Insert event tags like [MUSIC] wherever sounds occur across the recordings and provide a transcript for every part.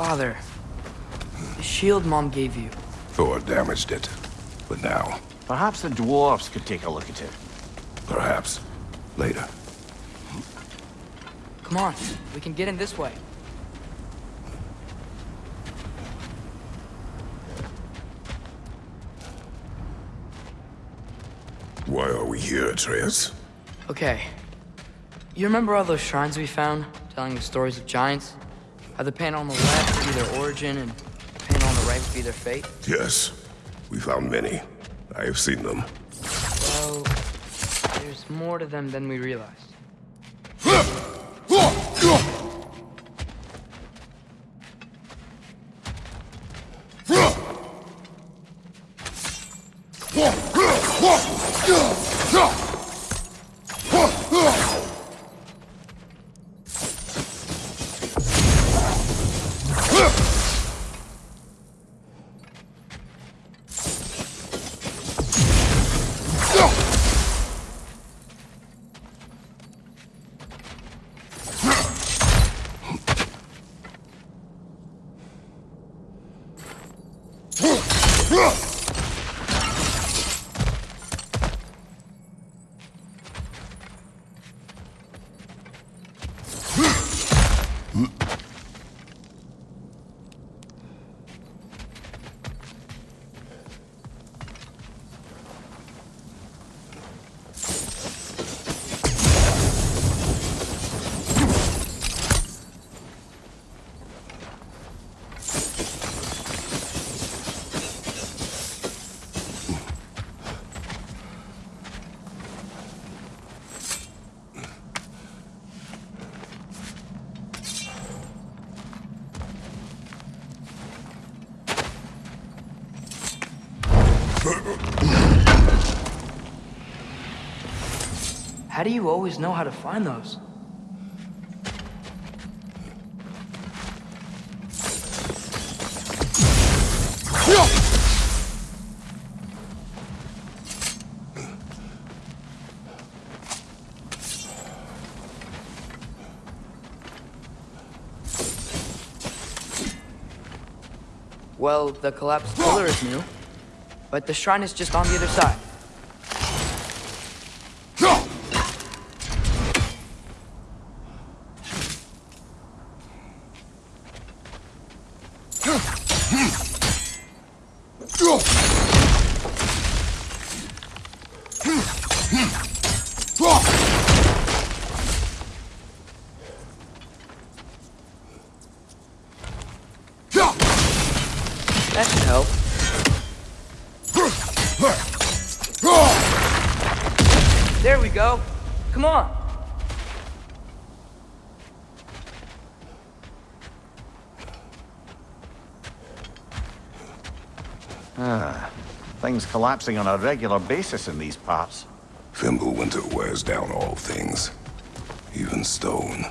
Father, the shield Mom gave you. Thor damaged it. But now, Perhaps the dwarves could take a look at it. perhaps, later. Come on, we can get in this way. Why are we here, Atreus? Okay. You remember all those shrines we found, telling the stories of giants? How the panel on the left would be their origin, and the panel on the right would be their fate? Yes, we found many. I have seen them. Well, there's more to them than we realized. Huh? How do you always know how to find those? Well, the collapsed pillar is new, but the shrine is just on the other side. Collapsing on a regular basis in these parts. Fimbulwinter wears down all things, even stone.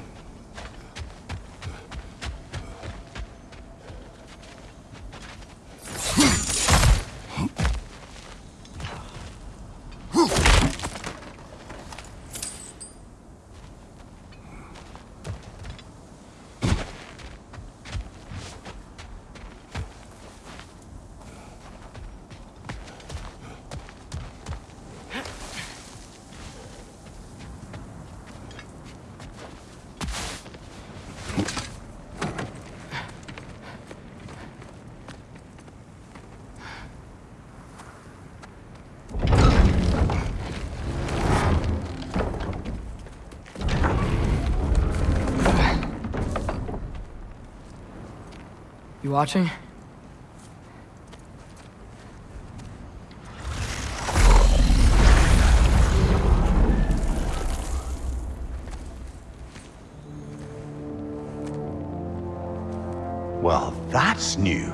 You watching? Well, that's new.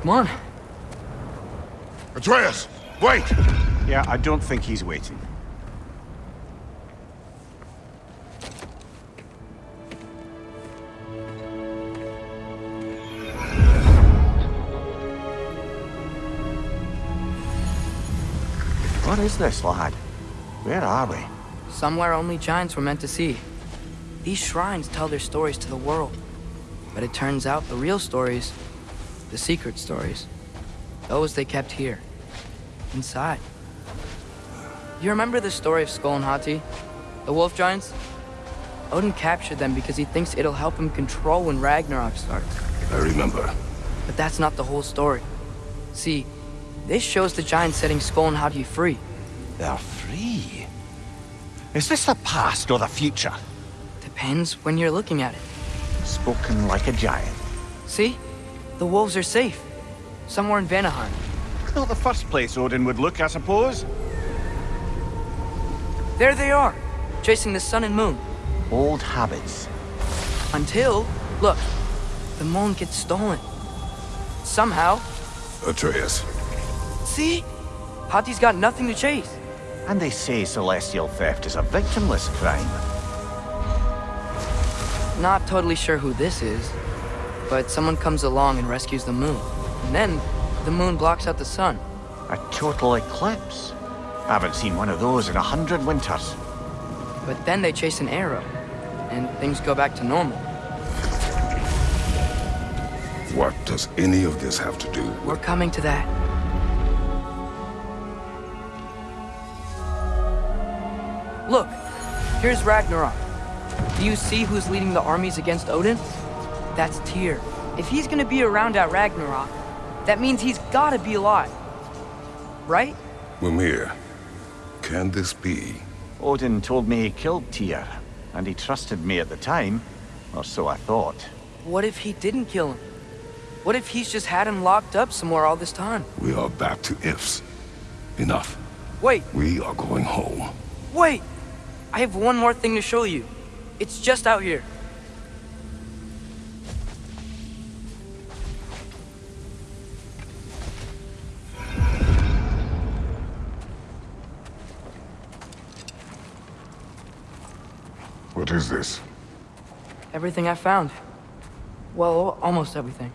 Come on. Atreus, wait! Yeah, I don't think he's waiting. What is this, lad? Where are we? Somewhere only giants were meant to see. These shrines tell their stories to the world. But it turns out the real stories, the secret stories, those they kept here, inside. You remember the story of Sköll and Hati? The wolf giants? Odin captured them because he thinks it'll help him control when Ragnarok starts. I remember. But that's not the whole story. See, this shows the giants setting Sköll and Hati free. They're free. Is this the past or the future? Depends when you're looking at it. Spoken like a giant. See? The wolves are safe. Somewhere in Vanaheim. Not the first place Odin would look, I suppose. There they are, chasing the sun and moon. Old habits. Until, look, the moon gets stolen. Somehow. Atreus. See? Hati's got nothing to chase. And they say celestial theft is a victimless crime. Not totally sure who this is, but someone comes along and rescues the moon. And then, the moon blocks out the sun. A total eclipse. I haven't seen one of those in a hundred winters. But then they chase an arrow, and things go back to normal. What does any of this have to do We're coming to that. Look, here's Ragnarok. Do you see who's leading the armies against Odin? That's Tyr. If he's gonna be around at Ragnarok, that means he's gotta be alive. Right? Mimir, can this be? Odin told me he killed Tyr, and he trusted me at the time, or so I thought. What if he didn't kill him? What if he's just had him locked up somewhere all this time? We are back to ifs. Enough. Wait, We are going home. wait! I have one more thing to show you. It's just out here. What is this? Everything I found. Well, almost everything.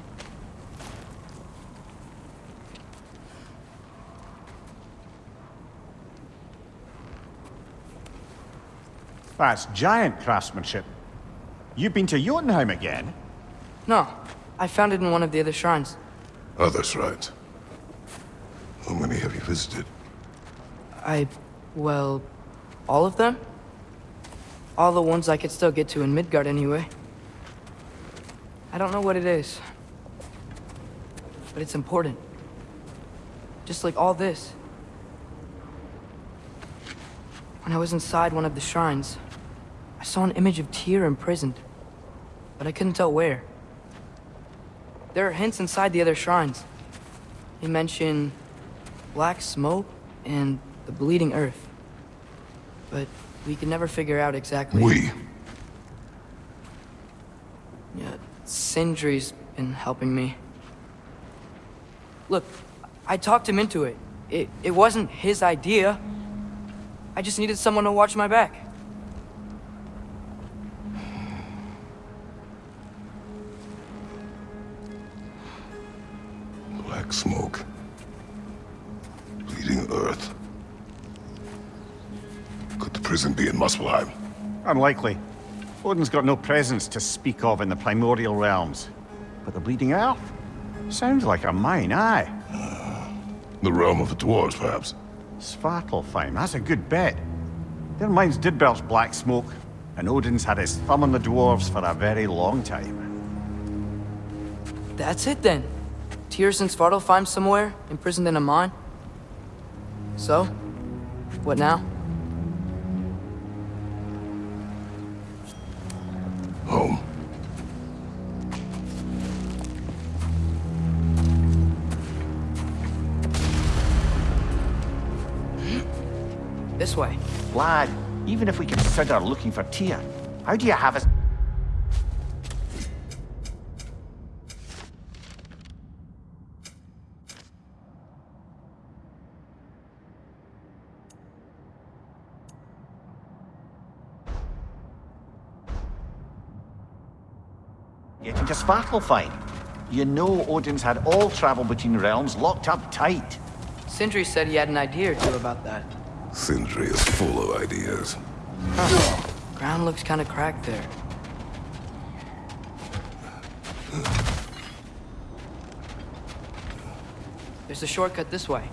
Ah, that's giant craftsmanship. You've been to Jotunheim again? No, I found it in one of the other shrines. Oh, other shrines. How many have you visited? I, well, all of them? All the ones I could still get to in Midgard anyway. I don't know what it is. But it's important. Just like all this. When I was inside one of the shrines, I saw an image of Tyr imprisoned. But I couldn't tell where. There are hints inside the other shrines. They mention black smoke and the bleeding earth. But we can never figure out exactly. We. Yeah, Sindri's been helping me. Look, I talked him into it. It it wasn't his idea. I just needed someone to watch my back. Black smoke. Bleeding earth. Could the prison be in Muspelheim? Unlikely. Odin's got no presence to speak of in the primordial realms. But the Bleeding Earth? Sounds like a mine, aye. [SIGHS] The realm of the dwarves, perhaps? Svartalfheim, that's a good bet. Their mines did belch black smoke, and Odin's had his thumb on the dwarves for a very long time. That's it then. Tyr's and Svartalfheim somewhere, imprisoned in a mine. So, what now? Lad, even if we consider looking for Tyr, how do you have us... Getting to Svartalfheim. You know Odin's had all travel between realms locked up tight. Sindri said he had an idea or two about that. Sindri is full of ideas. Ground looks kind of cracked there. There's a shortcut this way.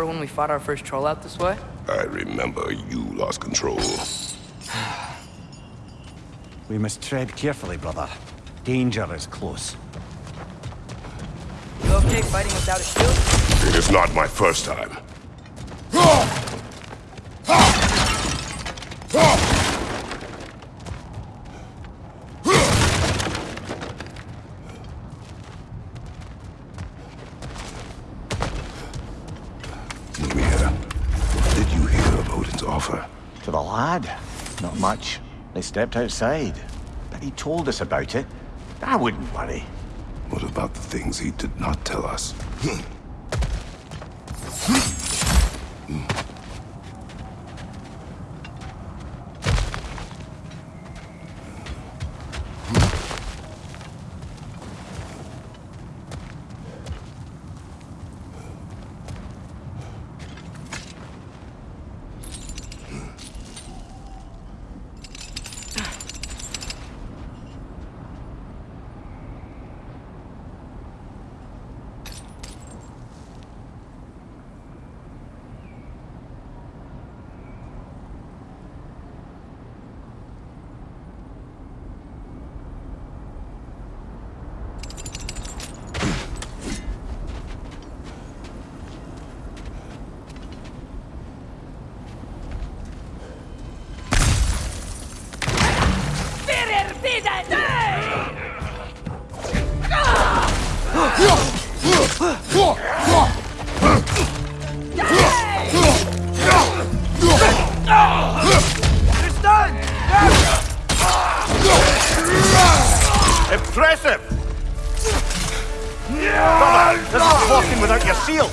Remember when we fought our first troll out this way? I remember you lost control. We must tread carefully, brother. Danger is close. You okay fighting without a shield? It is not my first time. Odin's offer? To the lad? Not much. They stepped outside. But he told us about it. I wouldn't worry. What about the things he did not tell us? Impressive! Your shield.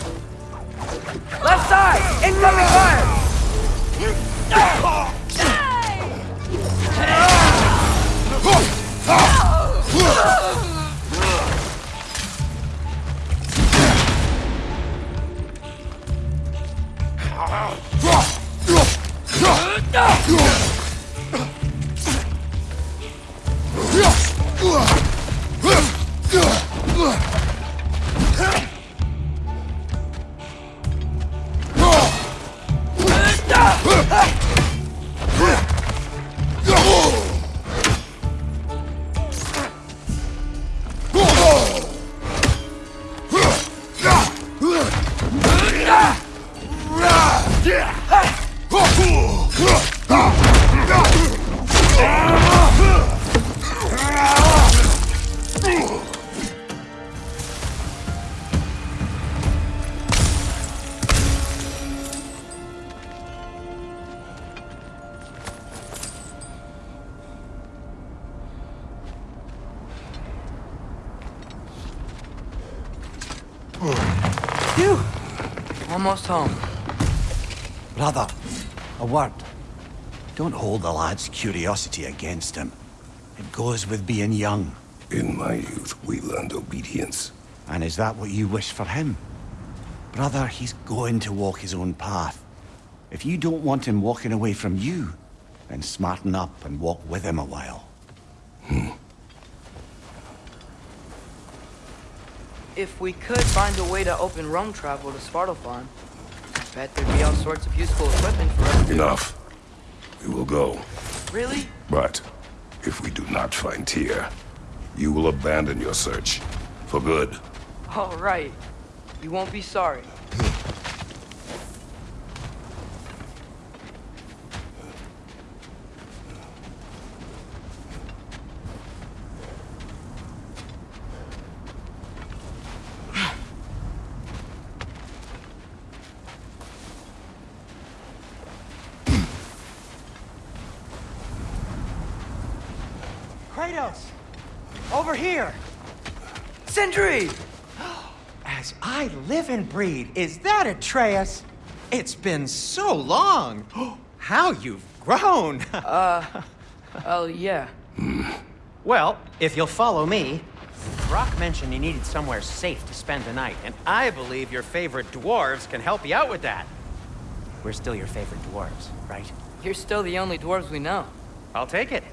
Left side! Incoming fire! Almost home. Brother, a word. Don't hold the lad's curiosity against him. It goes with being young. In my youth, we learned obedience. And is that what you wish for him? Brother, he's going to walk his own path. If you don't want him walking away from you, then smarten up and walk with him a while. If we could find a way to open roam travel to Svartalfheim, bet there'd be all sorts of useful equipment for us. Enough. We will go. Really? But if we do not find Tyr, you will abandon your search. For good. All right. You won't be sorry. Over here! Sindri! As I live and breathe, is that Atreus? It's been so long! [GASPS] How you've grown! [LAUGHS] Uh, oh, yeah. well, if you'll follow me, Brok mentioned you needed somewhere safe to spend the night, and I believe your favorite dwarves can help you out with that. We're still your favorite dwarves, right? You're still the only dwarves we know. I'll take it.